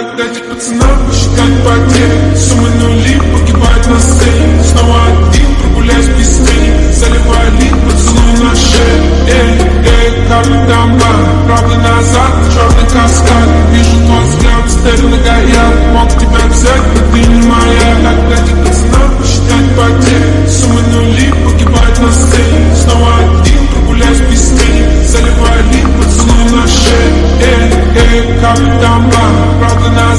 Когда дать пацанам посчитать потери. Суммы нули погибают на сцене. Снова один прогуляюсь без тени. Заливаю лид поцелуй на шее Эй, эй, капли дамба Правда назад, черный каскад. Вижу твой взгляд, стелю на гаяк Мог тебя взять, но ты не моя. Когда дать пацанам посчитать потери. Суммы нули погибают на сцене. Снова один прогуляюсь без тени. Заливаю лид поцелуй на шее Эй, эй, капли дамба something